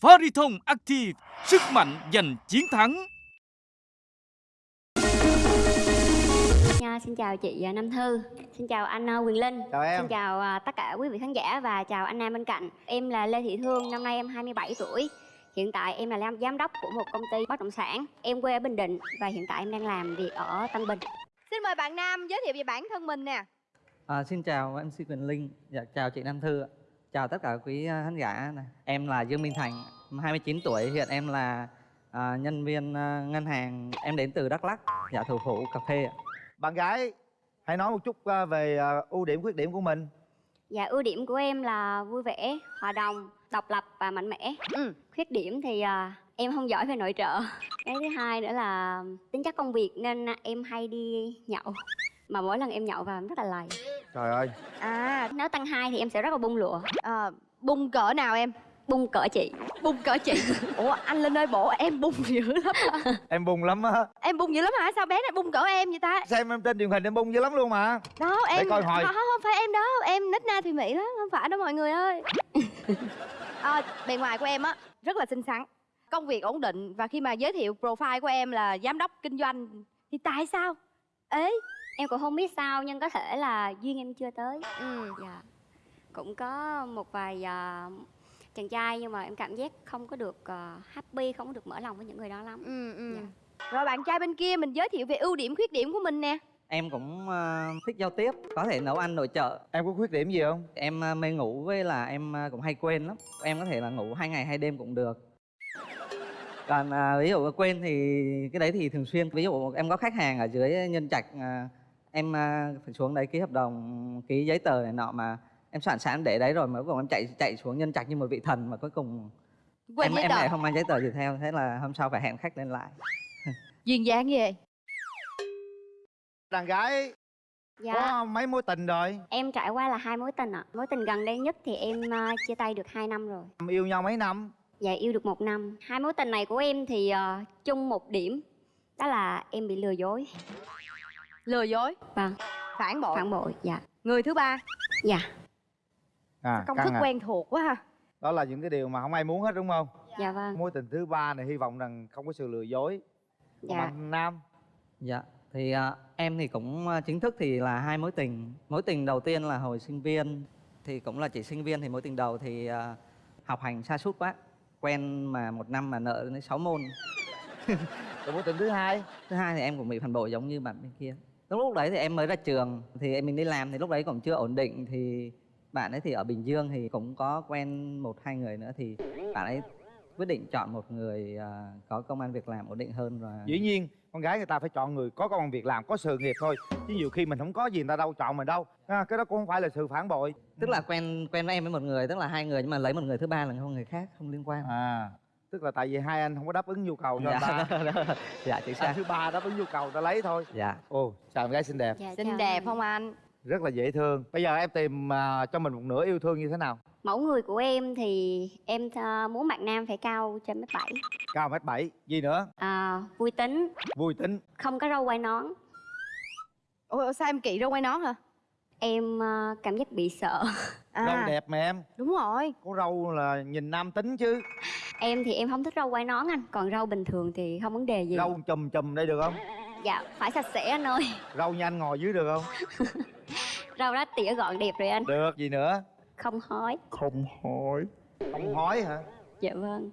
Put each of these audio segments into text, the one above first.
Fariton Active, sức mạnh giành chiến thắng. Nha, xin chào chị à, Nam Thư, xin chào anh à, Quyền Linh, Chào em. xin chào à, tất cả quý vị khán giả và chào anh Nam bên cạnh. Em là Lê Thị Thương, năm nay em 27 tuổi. Hiện tại em là giám- đốc của một công ty bất động sản. Em quê ở Bình Định và hiện tại em đang làm việc ở Tân Bình. Xin mời bạn Nam giới thiệu về bản thân mình nè. À, xin chào MC Quyền Linh, dạ, chào chị Nam Thư, ạ. Chào tất cả quý à, khán giả. này. Em là Dương Minh Thành, 29 tuổi, hiện em là à, nhân viên à, ngân hàng, em đến từ Đắk Lắk, dạ thủ phủ cà phê. ạ. bạn gái hãy nói một chút ờ, về ờ, ưu điểm khuyết điểm của mình Và ưu điểm của em là vui vẻ, hòa đồng, độc lập và mạnh mẽ. Ừ. Khuyết điểm thì à, em không giỏi về nội trợ. Cái thứ hai nữa là tính chất công việc nên em hay đi nhậu. Mà mỗi lần em nhậu vào em rất là lầy. Trời ơi À, Nếu tăng hai thì em sẽ rất là bung lụa. à bung cỡ nào em? Bung cỡ chị. Bung cỡ chị. Ủa anh Linh ơi bộ em bung dữ lắm. à. em bùng lắm á Em bung dữ lắm hả? Sao bé này bung cỡ em vậy ta? xem em trên truyền hình em bung dữ lắm luôn mà Đó em coi hồi. không, không phải em đó, em nít na thì mỹ lắm, không phải đâu mọi người ơi. à, bề ngoài của em á rất là xinh xắn, công việc ổn định và khi mà giới thiệu profile của em là giám đốc kinh doanh thì tại sao? Ế. Em cũng không biết sao nhưng có thể là duyên em chưa tới. Ừ. Dạ. Cũng có một vài à, chàng trai nhưng mà em cảm giác không có được à, happy, không có được mở lòng với những người đó lắm. Ừ, ừ. Dạ. Rồi bạn trai bên kia mình giới thiệu về ưu điểm khuyết điểm của mình nè. Em cũng à, thích giao tiếp, có thể nấu ăn nội trợ. em có khuyết điểm gì không Em à, mê ngủ với là em à, cũng hay quên lắm. Em có thể là ngủ hai ngày hai đêm cũng được. Còn à, ví dụ quên thì cái đấy thì thường xuyên. Ví dụ em có khách hàng ở dưới nhân trạch, à, em à, phải xuống đấy ký hợp đồng, ký giấy tờ này nọ mà em soạn sẵn để đấy rồi mà cuối cùng em chạy chạy xuống nhân trạch như một vị thần mà cuối cùng Quên em em lại không mang giấy tờ gì theo thế là hôm sau phải hẹn khách lên lại Duyên dáng ghê. đàn gái Dạ. có mấy mối tình rồi Em trải qua là hai mối tình ạ. Mối tình gần đây nhất thì em à, chia tay được 2 năm rồi. Em yêu nhau mấy năm Dạ yêu được một năm. Hai mối tình này của em thì à, chung một điểm đó là em bị lừa dối. Lừa dối, Vâng, phản bội. phản bội. Dạ. Người thứ ba, Dạ. à công thức à. quen thuộc quá ha. đó là những cái điều mà không ai muốn hết đúng không Dạ vâng. mối tình thứ ba này hy vọng rằng không có sự lừa dối Dạ. bạn nam dạ thì à, em thì cũng à, chính thức thì là hai mối tình mối tình đầu tiên là hồi sinh viên thì cũng là chỉ sinh viên thì mối tình đầu thì à, học hành sa sút quá quen mà một năm mà nợ đến 6 môn mối tình thứ hai thứ hai thì em cũng bị phản bội giống như bạn bên kia lúc lúc đấy thì em mới ra trường thì em mình đi làm thì lúc đấy cũng chưa ổn định thì bạn ấy thì ở bình dương thì cũng có quen một hai người nữa thì bạn ấy quyết định chọn một người à, có công an việc làm ổn định hơn và dĩ nhiên con gái người ta phải chọn người có công ăn việc làm có sự nghiệp thôi chứ nhiều khi mình không có gì người ta đâu chọn mình đâu. À, cái đó cũng không phải là sự phản bội. Tức là quen quen với em với một người tức là hai người nhưng mà lấy một người thứ ba là không người khác không liên quan. À tức là tại vì hai anh không có đáp ứng nhu cầu cho dạ, người ta đó, đó. dạ chính anh xác thứ ba đáp ứng nhu cầu ta lấy thôi dạ ồ chào em gái xinh đẹp Dạ, Xinh đẹp anh. không anh? rất là dễ thương bây giờ em tìm à, cho mình một nửa yêu thương như thế nào Mẫu người của em thì em à, muốn bạn nam phải cao trên mét bảy. cao mét bảy gì nữa À, vui tính, vui tính không có râu quai nón. Ủa sao em kỵ râu quay nón hả? Em à, cảm giác bị sợ. À, râu đẹp mà em Đúng rồi. có râu là nhìn nam tính chứ Em thì em không thích râu quai nón anh, còn râu bình thường thì không vấn đề gì. râu chùm chùm đây được không Dạ, phải sạch sẽ anh ơi. râu nhanh ngồi dưới được không Râu đó tỉa gọn đẹp rồi anh. được gì nữa Không hói. không hói không hói hả Dạ vâng.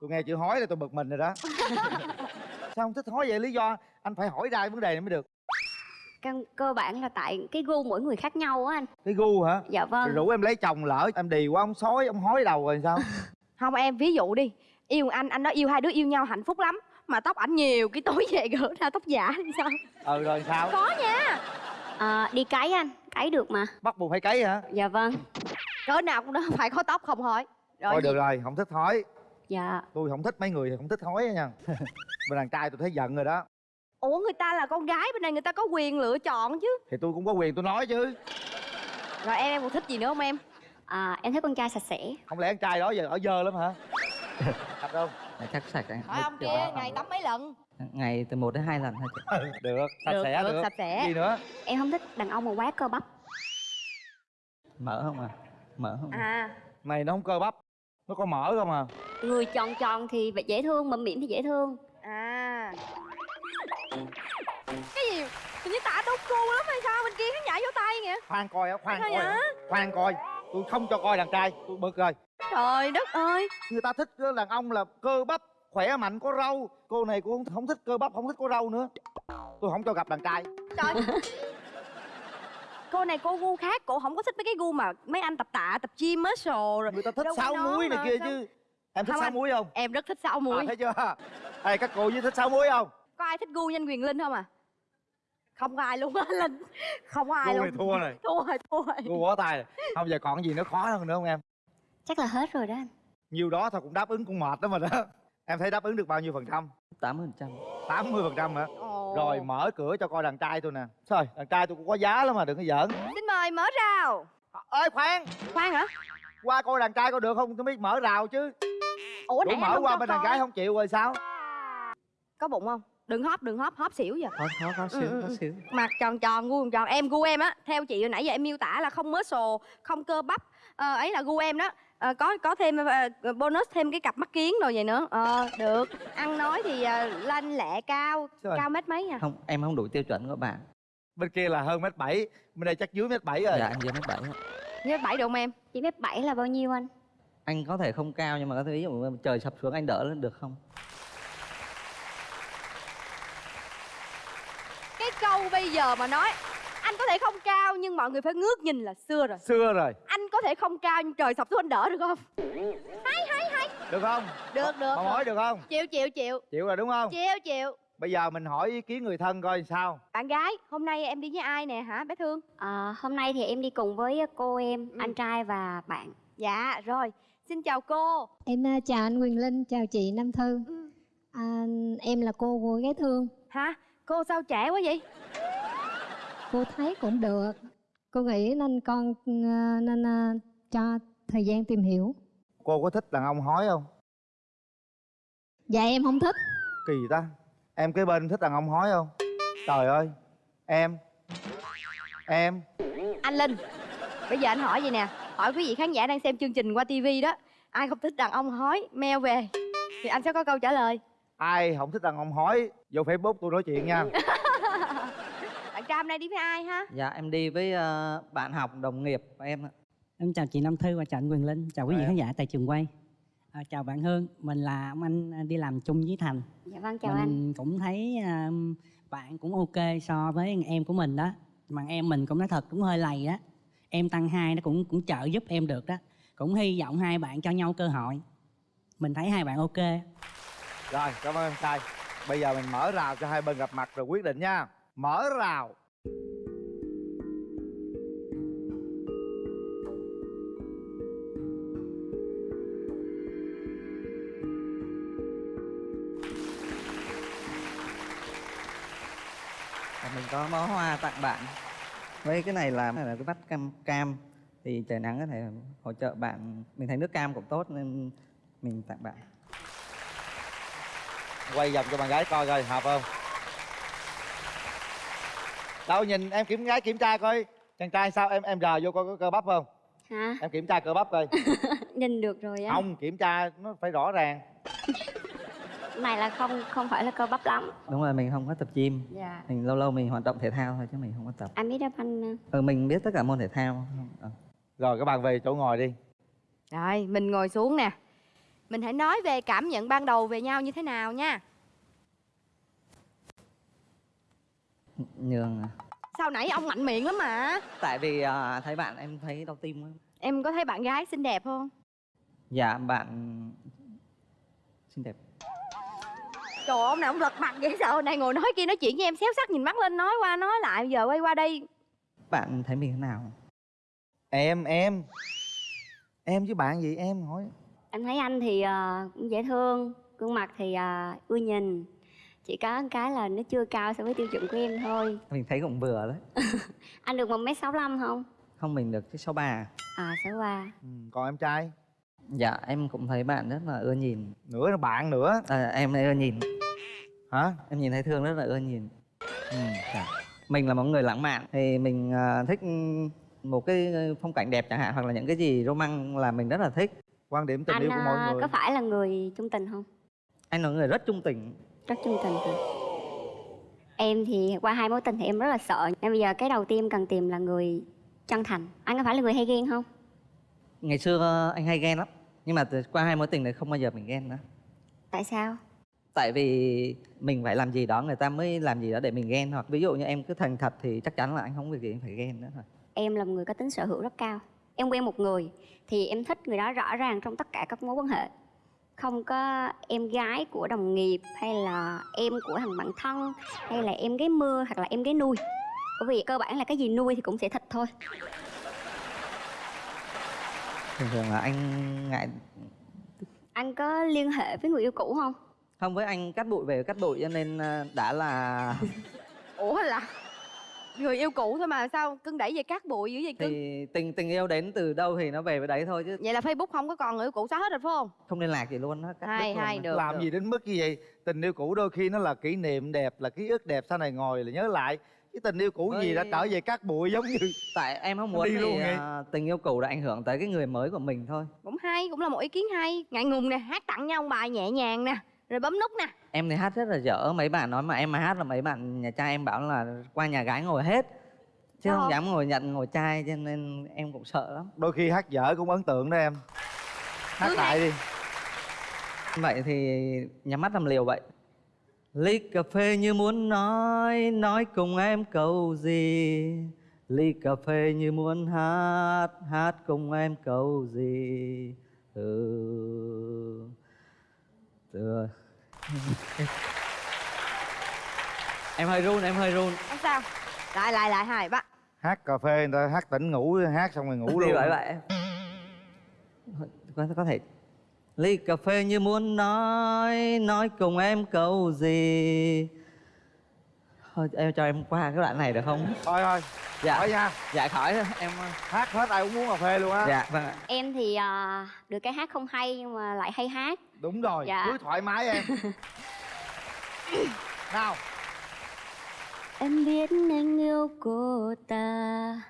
tôi nghe chữ hói là tôi bực mình rồi đó sao không thích hói vậy lý do anh phải hỏi ra vấn đề này mới được Căn cơ bản là tại cái gu mỗi người khác nhau á anh. cái gu hả Dạ vâng. Rồi rủ em lấy chồng lỡ em đì quá ông sói ông hói đầu rồi sao Không em ví dụ đi. Yêu anh, anh nói yêu hai đứa yêu nhau hạnh phúc lắm Mà tóc ảnh nhiều, cái tối về gỡ ra tóc giả thì sao? ừ rồi sao? Có nha. À, đi cấy anh, cấy được mà. bắt buộc phải cấy hả? Dạ vâng. Cỡ nào cũng đó phải có tóc không hỏi. Rồi thôi được rồi không thích hói Dạ. tôi không thích mấy người không thích hói nha. Bên đàn trai tôi thấy giận rồi đó. Ủa người ta là con gái bên này người ta có quyền lựa chọn chứ. Thì tôi cũng có quyền tôi nói chứ. Rồi em em còn thích gì nữa không em? À, em thích con trai sạch sẽ. không lẽ con trai đó giờ ở dơ lắm hả? Thật không? Chắc sạch anh Hỏi ông kia ngày tắm mấy lần? ngày từ một đến hai lần thôi chị. Được. Sạch Được, sẽ được, được. sạch sẽ. gì nữa? Em không thích đàn ông mà quá cơ bắp. mở không à? Mở không à? À. Mày nó không cơ bắp. Nó có mỡ không à? Người tròn tròn thì dễ thương mụm mĩm thì dễ thương. À. Cái gì? Tự nhiên tạ đâu cô lắm hay sao? Bên kia khán giả vỗ tay kìa. Khoan coi á khoan coi khoan coi tôi không cho coi đàn trai tôi bực rồi. Trời đất ơi! Người ta thích đàn ông là cơ bắp khỏe mạnh có râu. Cô này cô không, thích cơ bắp không thích có râu nữa. Tôi không cho gặp đàn trai. Trời cô này cô gu khác cô không có thích mấy cái gu mà mấy anh tập tạ tập gym muscle rồi. Người ta thích Đâu sáu muối này kia sao? chứ. Em thích Không sáu anh. muối không? em rất thích sáu muối à, thấy chưa? Đây các cô với thích sáu muối không? Có ai thích gu nhanh quyền linh không à không có ai luôn á linh không có ai luôn. này thua rồi. Thua rồi thua rồi. Cô bỏ tay rồi. Không giờ còn gì nữa khó hơn nữa không em? Chắc là hết rồi đó anh. Nhiêu đó thôi cũng đáp ứng cũng mệt đó mà đó. Em thấy đáp ứng được bao nhiêu phần trăm? 80% 80 phần trăm. Hả? Ồ. rồi mở cửa cho coi đàn trai tôi nè. Thôi đàn trai tôi cũng có giá lắm mà đừng có giỡn. Xin mời mở rào. Ơi khoan. Khoan hả? Qua coi đàn trai coi được không? Tôi mới mở rào chứ. Ủa đủ nãy mở qua bên đàn gái không chịu rồi sao? Có bụng không đừng hóp đừng hóp hóp xỉu giờ khó khó khó Ừ, xíu ừ, khó ừ. xíu mặt tròn tròn gu tròn em gu em á theo chị hồi nãy giờ em miêu tả là không muscle không cơ bắp ờ, ấy là gu em đó. Ờ, có có thêm ờ, bonus thêm cái cặp mắt kiến rồi vậy nữa. Ờ được. Ăn nói thì ờ, lanh lẹ cao Trời. cao mét mấy à không em không đủ tiêu chuẩn của bạn. Bên kia là hơn mét bảy bên đây chắc dưới mét bảy rồi. Dạ em dưới mét bảy mét bảy độ không em? Chỉ mét bảy là bao nhiêu anh? Anh có thể không cao nhưng mà có thể ví dụ trời sập xuống anh đỡ lên được không cái câu bây giờ mà nói anh có thể không cao nhưng mọi người phải ngước nhìn là xưa rồi. Xưa rồi. Anh có thể không cao nhưng trời sập xuống anh đỡ được không? Được không? Được được Mà hỏi được không? Chịu chịu chịu. Chịu rồi đúng không? Chịu chịu. Bây giờ mình hỏi ý kiến người thân coi sao. Bạn gái hôm nay em đi với ai nè hả bé thương? Ờ, hôm nay thì em đi cùng với cô em Ừ. anh trai và bạn. Dạ rồi. Xin chào cô. Em à, chào anh Quyền Linh, chào chị Nam Thư. Ừ. À, em là cô của gái thương. hả cô sao trẻ quá vậy? Cô thấy cũng được. Cô nghĩ nên con à, nên à, cho thời gian tìm hiểu. cô có thích đàn ông hói không? Dạ em không thích. kỳ ta. Em kế bên thích đàn ông hói không? Trời ơi. Em. Em. Anh linh bây giờ anh hỏi gì nè. Hỏi quý vị khán giả đang xem chương trình qua tivi đó. Ai không thích đàn ông hói meo về. Thì anh sẽ có câu trả lời ai không thích đàn ông hói vô facebook tôi nói chuyện nha bạn trai hôm nay đi với ai ha dạ em đi với ờ, bạn học đồng nghiệp của em ạ. Em chào chị Nam Thư và chào anh Quyền Linh, chào quý vị em. khán giả tại trường quay. À, chào bạn Hương, mình là ông anh à, đi làm chung với Thành. dạ vâng chào anh mình cũng thấy à, bạn cũng ok so với em của mình đó. Mà em mình cũng nói thật cũng hơi lầy đó. Em tăng hai nó cũng cũng trợ giúp em được đó. Cũng hy vọng hai bạn cho nhau cơ hội. Mình thấy hai bạn ok rồi, cảm ơn. Em trai bây giờ mình mở rào cho hai bên gặp mặt rồi quyết định nha. Mở rào. À, mình có bó hoa tặng bạn. Với cái này là là cái vắt cam cam. Thì trời nắng có thể hỗ trợ bạn. Mình thấy nước cam cũng tốt nên mình tặng bạn quay vòng cho bạn gái coi coi hợp không? Đâu nhìn em kiểm gái kiểm tra coi. Chàng trai sao? Em em rờ vô coi có cơ bắp không? Hả? Em kiểm tra cơ bắp coi. Nhìn được rồi á. Không kiểm tra nó phải rõ ràng. Này là không không phải là cơ bắp lắm. Đúng rồi mình không có tập gym. Dạ. Mình lâu lâu mình hoạt động thể thao thôi chứ mình không có tập. Anh biết đáp anh ừ, mình biết tất cả môn thể thao. Ờ. rồi các bạn về chỗ ngồi đi. Rồi mình ngồi xuống nè mình hãy nói về cảm nhận ban đầu về nhau như thế nào nha. Nhường à. sao nãy ông mạnh miệng lắm mà? Tại vì à, thấy bạn em thấy đau tim quá. Em có thấy bạn gái xinh đẹp không? Dạ bạn xinh đẹp. Trời ơi, ông nào ông lật mặt vậy sao? Hồi này ngồi nói kia nói chuyện với em xéo sắc nhìn mắt lên nói qua nói lại giờ quay qua đây bạn thấy mình thế nào? Em em. Em với bạn gì? Em hỏi em thấy anh thì ờ, cũng dễ thương gương mặt thì ờ, ưa nhìn. Chỉ có một cái là nó chưa cao so với tiêu chuẩn của em thôi. Mình thấy cũng vừa đấy. Anh được một m sáu không? Không mình được cái số ba. À sẽ qua ừ, còn em trai? Dạ em cũng thấy bạn rất là ưa nhìn. Nữa là bạn nữa. À, em ưa nhìn. Hả? Em nhìn thấy thương rất là ưa nhìn. Ừ. dạ. mình là một người lãng mạn thì mình à, thích một cái phong cảnh đẹp chẳng hạn hoặc là những cái gì roman là mình rất là thích quan điểm tình anh yêu của mọi à, người. có phải là người trung tình không? Anh là người rất trung tình. Rất trung tình hả em thì qua hai mối tình thì em rất là sợ. Nên bây giờ cái đầu tiên cần tìm là người chân thành. Anh có phải là người hay ghen không? Ngày xưa anh hay ghen lắm. Nhưng mà từ- qua hai mối tình này không bao giờ mình ghen nữa. Tại sao? Tại vì mình phải làm gì đó người ta mới làm gì đó để mình ghen hoặc ví dụ như em cứ thành thật thì chắc chắn là anh không việc gì phải ghen nữa thôi. Em là một người có tính sở hữu rất cao em quen một người thì em thích người đó rõ ràng trong tất cả các mối quan hệ. Không có em gái của đồng nghiệp hay là em của thằng bạn thân hay là em gái mưa hoặc là em gái nuôi. Bởi vì cơ bản là cái gì nuôi thì cũng sẽ thịt thôi. Thường thường là anh ngại anh có liên hệ với người yêu cũ không? Không với anh cắt bụi về cắt bụi cho nên ờ, đã là ủa là người yêu cũ thôi mà sao cưng đẩy về cát bụi dữ vậy cưng? thì tình tình yêu đến từ đâu thì nó về với đấy thôi chứ. Vậy là facebook không có còn người yêu cũ xóa hết rồi phải không? Không liên lạc gì luôn luôn hay, á. được. làm gì đến mức như vậy? Tình yêu cũ đôi khi nó là kỷ niệm đẹp là ký ức đẹp sau này ngồi là nhớ lại. Cái tình yêu cũ gì đã trở về cát bụi giống như tại em không muốn Đi thì, luôn vậy. ờ, tình yêu cũ đã ảnh hưởng tới cái người mới của mình thôi. Cũng hay cũng là một ý kiến hay. Ngại ngùng nè hát tặng nhau bài nhẹ nhàng nè rồi bấm nút nè. Em thì hát rất là dở mấy bạn nói mà em mà hát là mấy bạn nhà trai em bảo là qua nhà gái ngồi hết. Chứ Sao không không? dám ngồi nhận ngồi trai cho nên em cũng sợ lắm. Đôi khi hát dở cũng ấn tượng đó em. Hát Cứ lại đi. Vậy thì nhắm mắt làm liều vậy. Ly cà phê như muốn nói nói cùng em câu gì? Ly cà phê như muốn hát hát cùng em câu gì? Ừ. Từ em hơi run em hơi run. Không sao? Lại lại lại hai ba hát cà phê người ta hát tỉnh ngủ hát xong rồi ngủ Đi luôn. vậy vậy có, có thể ly cà phê như muốn nói nói cùng em câu gì thôi em cho em qua cái đoạn này được không? Thôi thôi. Dạ. Hỏi nha. Dạ khỏi. Thôi, em hát hết ai cũng muốn cà phê luôn á. Dạ vâng ạ. Em thì à, được cái hát không hay nhưng mà lại hay hát. Đúng rồi Dạ. cứ thoải mái em. Nào. Em biết anh yêu cô ta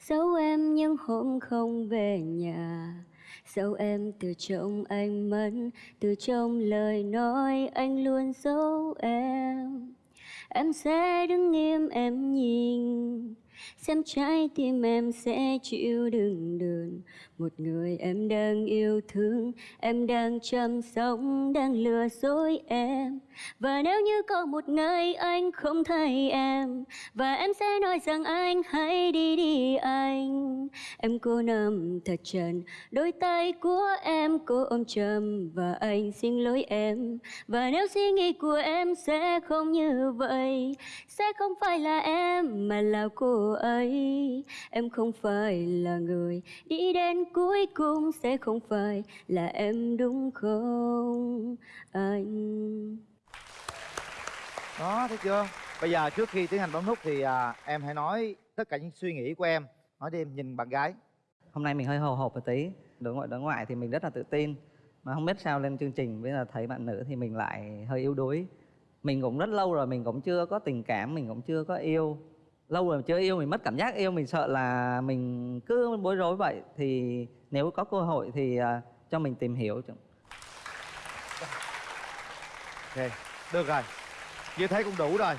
Dẫu em những hôm không về nhà Dẫu em từ trong anh mất Từ trong lời nói anh luôn giấu em Em sẽ đứng im em nhìn. Xem trái tim em sẽ chịu đựng đựng Một người em đang yêu thương Em đang chăm sóc, đang lừa dối em. Và nếu như có một ngày anh không thấy em Và em sẽ nói rằng anh hãy đi đi anh. Em cô nằm thật trần Đôi tay của em cô ôm chầm Và anh xin lỗi em. Và nếu suy nghĩ của em sẽ không như vậy Sẽ không phải là em mà là cô ấy. Em không phải là người đi đến cuối cùng Sẽ không phải là em đúng không anh? Đó thấy chưa? Bây giờ trước khi tiến hành bấm nút thì à, em hãy nói tất cả những suy nghĩ của em. Nói đi em nhìn bạn gái. Hôm nay mình hơi hồi hộp một tí. Đối ngoại đối ngoại thì mình rất là tự tin. Mà không biết sao lên chương trình bây giờ thấy bạn nữ thì mình lại hơi yếu đuối. Mình cũng rất lâu rồi mình cũng chưa có tình cảm mình cũng chưa có yêu lâu rồi chưa yêu mình mất cảm giác yêu mình sợ là mình cứ bối rối vậy. Thì nếu có cơ hội thì uh, cho mình tìm hiểu chứ. ok được rồi. Như thế cũng đủ rồi.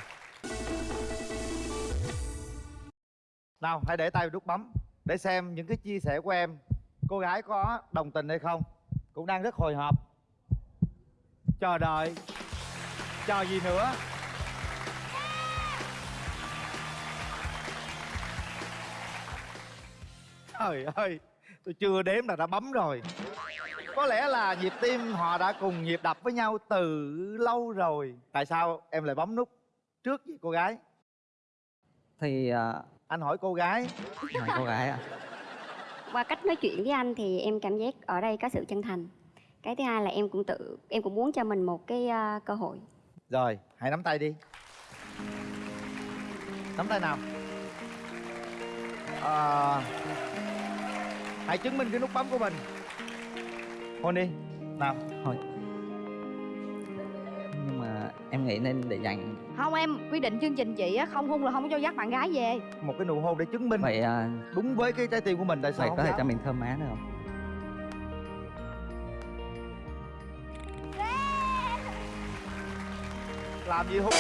Nào hãy để tay vào nút bấm để xem những cái chia sẻ của em. Cô gái có đồng tình hay không? Cũng đang rất hồi hộp. Chờ đợi. Chờ gì nữa? Trời ơi tôi chưa đếm là đã bấm rồi. Có lẽ là nhịp tim họ đã cùng nhịp đập với nhau từ lâu rồi. Tại sao em lại bấm nút trước vậy cô gái? Thì à, anh hỏi cô gái. Hỏi cô gái ạ. Qua cách nói chuyện với anh thì em cảm giác ở đây có sự chân thành. Cái thứ hai là em cũng tự em cũng muốn cho mình một cái à, cơ hội. Rồi hãy nắm tay đi. Nắm tay nào. À, hãy chứng minh cái nút bấm của mình. Hôn đi nào thôi. Nhưng mà em nghĩ nên để dành. Không em quy định chương trình chị á không hôn là không có cho dắt bạn gái về. Một cái nụ hôn để chứng minh. Vậy à... đúng với cái trái tim của mình tại sao vậy có thể cho mình thơm má nữa không? Làm gì không